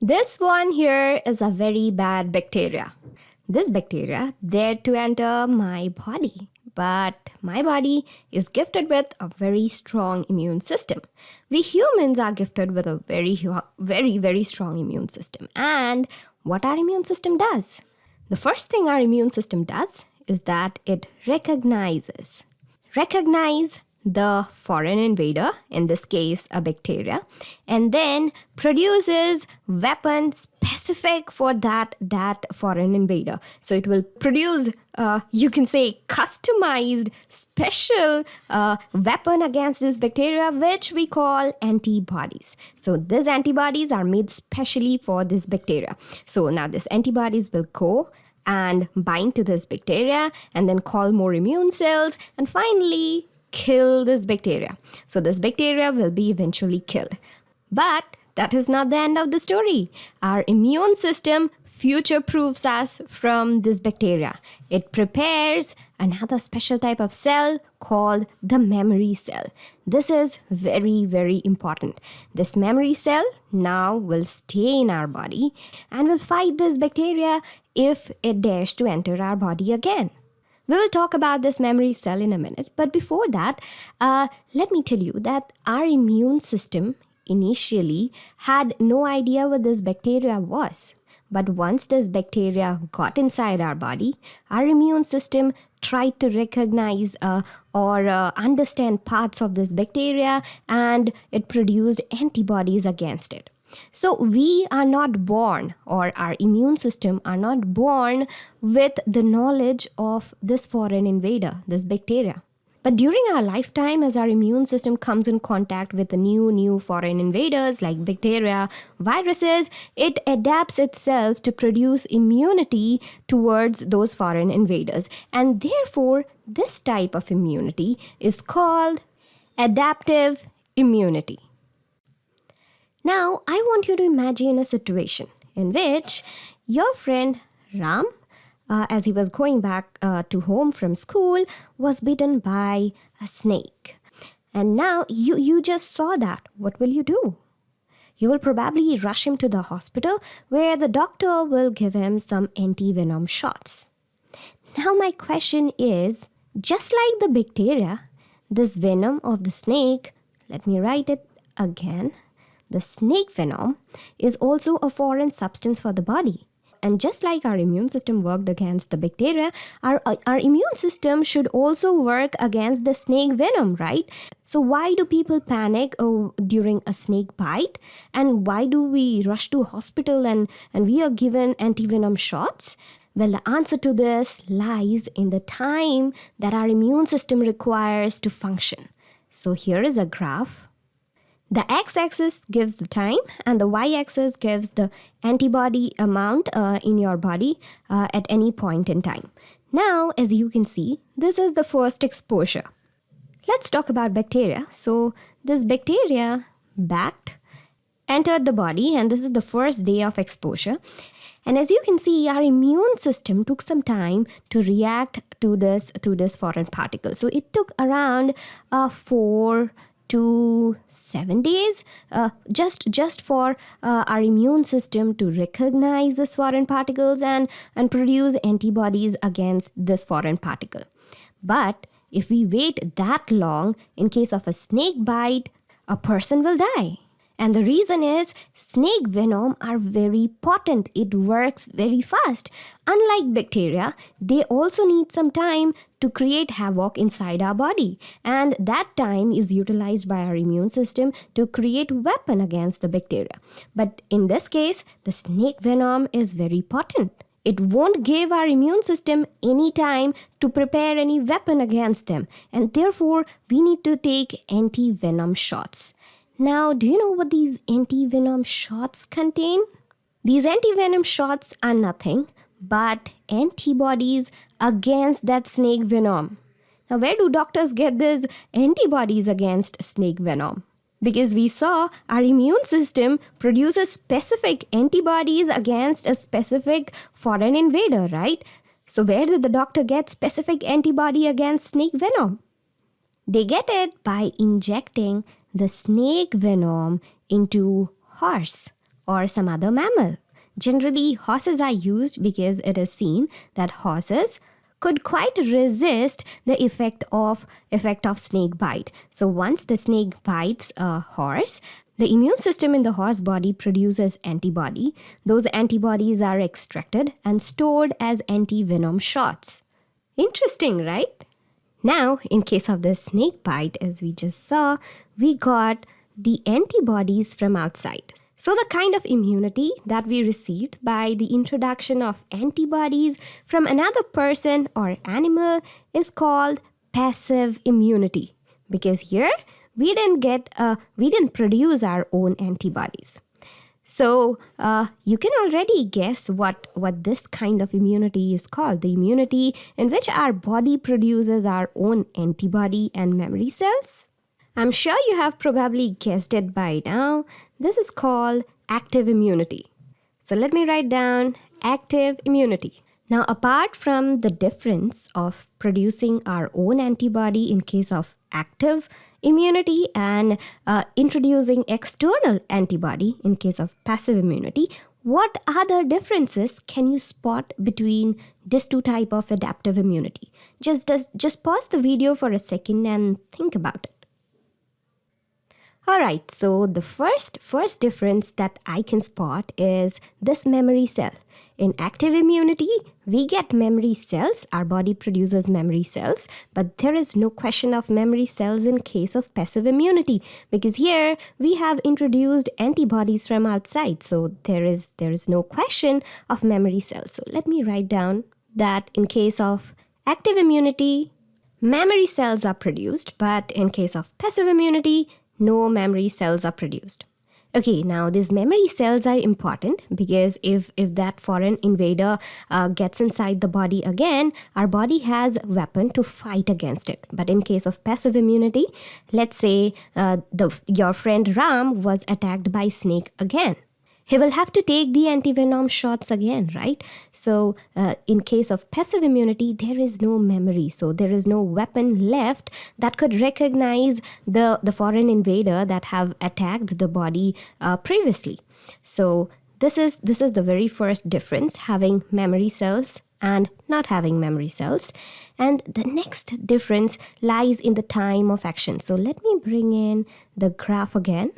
This one here is a very bad bacteria. This bacteria there to enter my body, but my body is gifted with a very strong immune system. We humans are gifted with a very, very, very strong immune system. And what our immune system does? The first thing our immune system does is that it recognizes. Recognize the foreign invader, in this case a bacteria, and then produces weapons specific for that that foreign invader. So it will produce, uh, you can say, customized special uh, weapon against this bacteria, which we call antibodies. So these antibodies are made specially for this bacteria. So now these antibodies will go and bind to this bacteria and then call more immune cells and finally kill this bacteria. So this bacteria will be eventually killed. But that is not the end of the story. Our immune system future proofs us from this bacteria. It prepares another special type of cell called the memory cell. This is very, very important. This memory cell now will stay in our body and will fight this bacteria if it dares to enter our body again. We will talk about this memory cell in a minute, but before that, uh, let me tell you that our immune system initially had no idea what this bacteria was. But once this bacteria got inside our body, our immune system tried to recognize uh, or uh, understand parts of this bacteria and it produced antibodies against it. So we are not born, or our immune system are not born with the knowledge of this foreign invader, this bacteria. But during our lifetime, as our immune system comes in contact with the new, new foreign invaders like bacteria, viruses, it adapts itself to produce immunity towards those foreign invaders. And therefore, this type of immunity is called adaptive immunity. Now, I want you to imagine a situation in which your friend Ram, uh, as he was going back uh, to home from school, was bitten by a snake. And now you, you just saw that. What will you do? You will probably rush him to the hospital where the doctor will give him some anti venom shots. Now, my question is just like the bacteria, this venom of the snake, let me write it again the snake venom is also a foreign substance for the body. And just like our immune system worked against the bacteria, our, uh, our immune system should also work against the snake venom, right? So, why do people panic oh, during a snake bite? And why do we rush to hospital and, and we are given antivenom shots? Well, the answer to this lies in the time that our immune system requires to function. So, here is a graph the x-axis gives the time and the y-axis gives the antibody amount uh, in your body uh, at any point in time. Now, as you can see, this is the first exposure. Let's talk about bacteria. So this bacteria backed, entered the body and this is the first day of exposure. And as you can see, our immune system took some time to react to this to this foreign particle. So it took around uh, four to seven days uh, just just for uh, our immune system to recognize this foreign particles and and produce antibodies against this foreign particle. But if we wait that long in case of a snake bite a person will die and the reason is snake venom are very potent. It works very fast. Unlike bacteria, they also need some time to create havoc inside our body. And that time is utilized by our immune system to create weapon against the bacteria. But in this case, the snake venom is very potent. It won't give our immune system any time to prepare any weapon against them. And therefore, we need to take anti venom shots. Now, do you know what these anti venom shots contain? These anti venom shots are nothing but antibodies against that snake venom. Now, where do doctors get these antibodies against snake venom? Because we saw our immune system produces specific antibodies against a specific foreign invader, right? So, where did the doctor get specific antibody against snake venom? They get it by injecting the snake venom into horse or some other mammal. Generally, horses are used because it is seen that horses could quite resist the effect of effect of snake bite. So once the snake bites a horse, the immune system in the horse body produces antibody. Those antibodies are extracted and stored as anti-venom shots. Interesting, right? Now, in case of the snake bite, as we just saw, we got the antibodies from outside. So, the kind of immunity that we received by the introduction of antibodies from another person or animal is called passive immunity because here we didn't get uh, we didn't produce our own antibodies so uh, you can already guess what what this kind of immunity is called the immunity in which our body produces our own antibody and memory cells I'm sure you have probably guessed it by now. This is called active immunity. So let me write down active immunity. Now, apart from the difference of producing our own antibody in case of active immunity and uh, introducing external antibody in case of passive immunity, what other differences can you spot between these two type of adaptive immunity? Just, just, just pause the video for a second and think about it. All right, so the first first difference that I can spot is this memory cell. In active immunity, we get memory cells. Our body produces memory cells, but there is no question of memory cells in case of passive immunity because here we have introduced antibodies from outside. So there is there is no question of memory cells. So let me write down that in case of active immunity, memory cells are produced, but in case of passive immunity, no memory cells are produced. Okay, now these memory cells are important because if, if that foreign invader uh, gets inside the body again, our body has weapon to fight against it. But in case of passive immunity, let's say uh, the, your friend Ram was attacked by snake again he will have to take the antivenom shots again, right? So, uh, in case of passive immunity, there is no memory. So, there is no weapon left that could recognize the, the foreign invader that have attacked the body uh, previously. So, this is this is the very first difference having memory cells and not having memory cells and the next difference lies in the time of action so let me bring in the graph again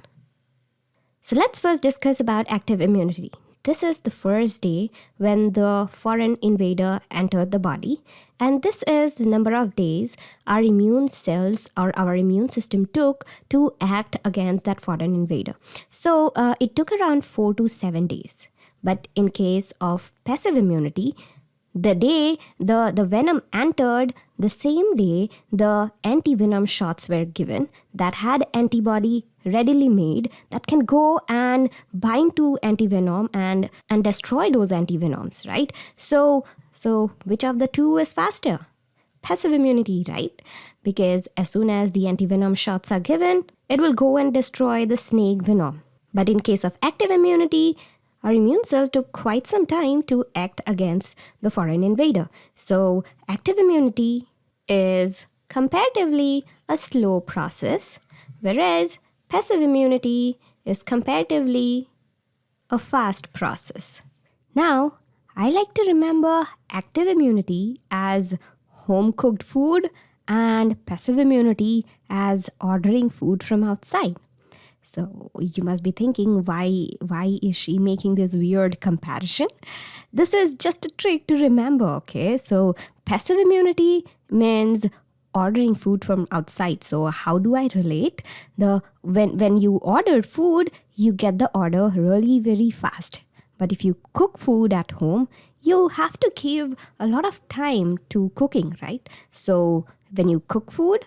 so let's first discuss about active immunity. This is the first day when the foreign invader entered the body, and this is the number of days our immune cells or our immune system took to act against that foreign invader. So uh, it took around four to seven days. But in case of passive immunity, the day the, the venom entered, the same day the anti-venom shots were given that had antibody readily made that can go and bind to anti-venom and, and destroy those anti-venoms, right? So, so which of the two is faster? Passive immunity, right? Because as soon as the anti-venom shots are given, it will go and destroy the snake venom. But in case of active immunity, our immune cell took quite some time to act against the foreign invader. So, active immunity is comparatively a slow process, whereas passive immunity is comparatively a fast process. Now, I like to remember active immunity as home cooked food and passive immunity as ordering food from outside. So you must be thinking, why, why is she making this weird comparison? This is just a trick to remember, okay? So passive immunity means ordering food from outside so how do i relate the when when you order food you get the order really very fast but if you cook food at home you have to give a lot of time to cooking right so when you cook food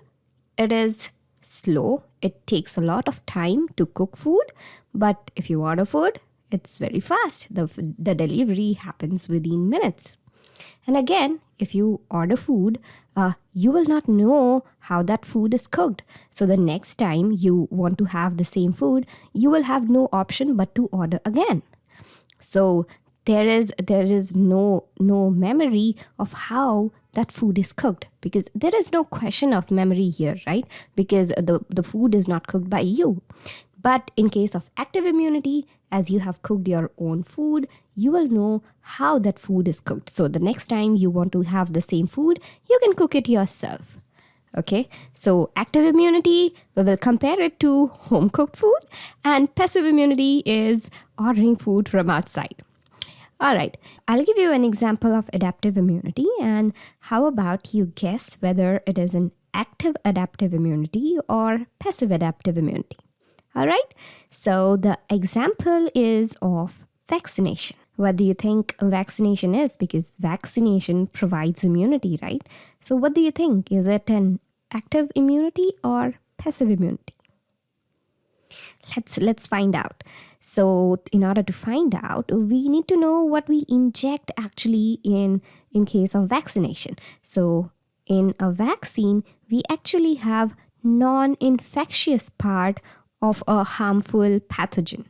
it is slow. It takes a lot of time to cook food, but if you order food, it's very fast. The, the delivery happens within minutes. And again, if you order food, uh, you will not know how that food is cooked. So the next time you want to have the same food, you will have no option but to order again. So there is there is no no memory of how that food is cooked because there is no question of memory here right because the the food is not cooked by you But in case of active immunity, as you have cooked your own food, you will know how that food is cooked. So the next time you want to have the same food, you can cook it yourself. Okay, so active immunity, we will compare it to home cooked food, and passive immunity is ordering food from outside. All right, I'll give you an example of adaptive immunity, and how about you guess whether it is an active adaptive immunity or passive adaptive immunity? All right, so the example is of vaccination. What do you think vaccination is? Because vaccination provides immunity, right? So, what do you think? Is it an active immunity or passive immunity? Let's let's find out. So, in order to find out, we need to know what we inject actually in in case of vaccination. So, in a vaccine, we actually have non-infectious part of a harmful pathogen.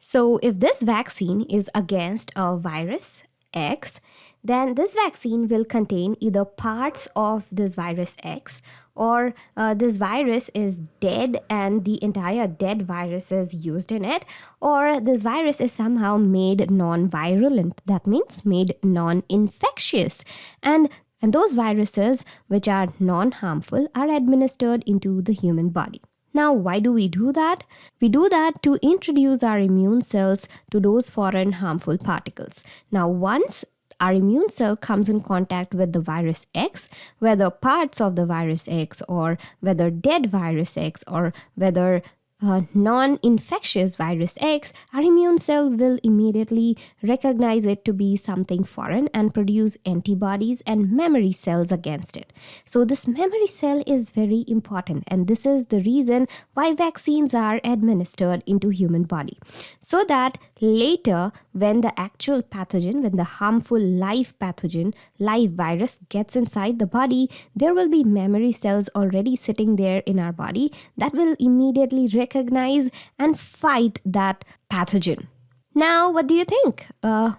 So, if this vaccine is against a virus X, then this vaccine will contain either parts of this virus X or uh, this virus is dead and the entire dead virus is used in it, or this virus is somehow made non virulent. That means made non infectious. And and those viruses, which are non harmful, are administered into the human body. Now, why do we do that? We do that to introduce our immune cells to those foreign harmful particles. Now, once our immune cell comes in contact with the virus X, whether parts of the virus X or whether dead virus X or whether uh, non infectious virus X, our immune cell will immediately recognize it to be something foreign and produce antibodies and memory cells against it. So, this memory cell is very important, and this is the reason why vaccines are administered into human body. So that later, when the actual pathogen, when the harmful live pathogen, live virus gets inside the body, there will be memory cells already sitting there in our body that will immediately recognize recognize and fight that pathogen. Now, what do you think? Uh,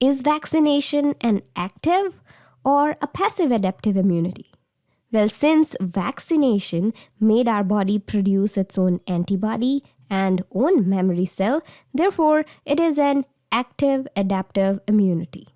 is vaccination an active or a passive adaptive immunity? Well, since vaccination made our body produce its own antibody and own memory cell, therefore, it is an active adaptive immunity.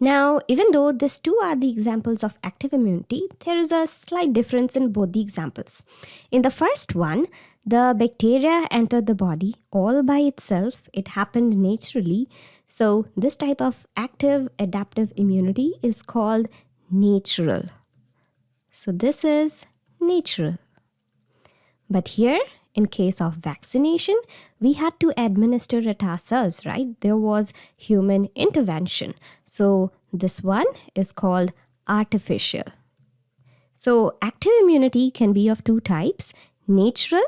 Now, even though these two are the examples of active immunity, there is a slight difference in both the examples. In the first one, the bacteria entered the body all by itself, it happened naturally. So, this type of active adaptive immunity is called natural. So, this is natural. But here, in case of vaccination, we had to administer it ourselves, right? There was human intervention. So, this one is called artificial. So, active immunity can be of two types natural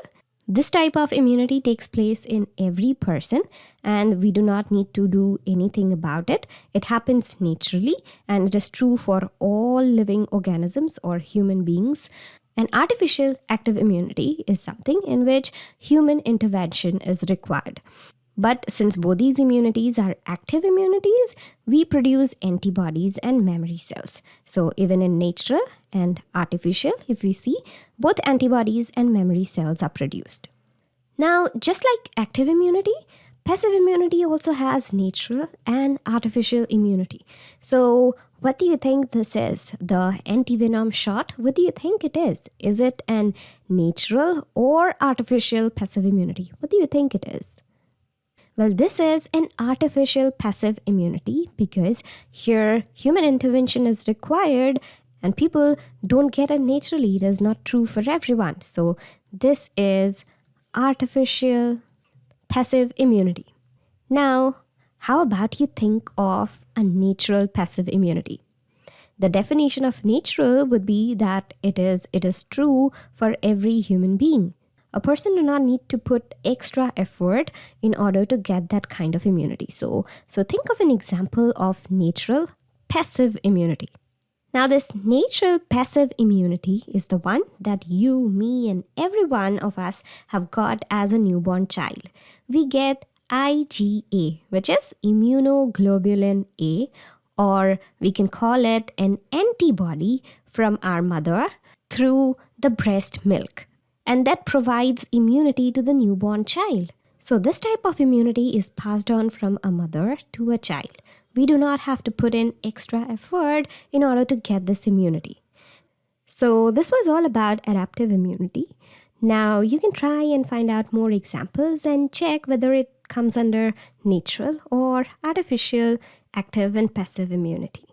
this type of immunity takes place in every person, and we do not need to do anything about it. It happens naturally, and it is true for all living organisms or human beings. An artificial active immunity is something in which human intervention is required. But since both these immunities are active immunities, we produce antibodies and memory cells. So even in natural and artificial, if we see, both antibodies and memory cells are produced. Now, just like active immunity, passive immunity also has natural and artificial immunity. So what do you think this is? The antivenom shot? What do you think it is? Is it an natural or artificial passive immunity? What do you think it is? Well, this is an artificial passive immunity because here human intervention is required and people don't get it naturally. It is not true for everyone. So, this is artificial passive immunity. Now, how about you think of a natural passive immunity? The definition of natural would be that it is it is true for every human being a person do not need to put extra effort in order to get that kind of immunity. So so think of an example of natural passive immunity. Now this natural passive immunity is the one that you me and every one of us have got as a newborn child. We get IgA which is immunoglobulin A or we can call it an antibody from our mother through the breast milk and that provides immunity to the newborn child. So, this type of immunity is passed on from a mother to a child. We do not have to put in extra effort in order to get this immunity. So, this was all about adaptive immunity. Now, you can try and find out more examples and check whether it comes under natural or artificial active and passive immunity.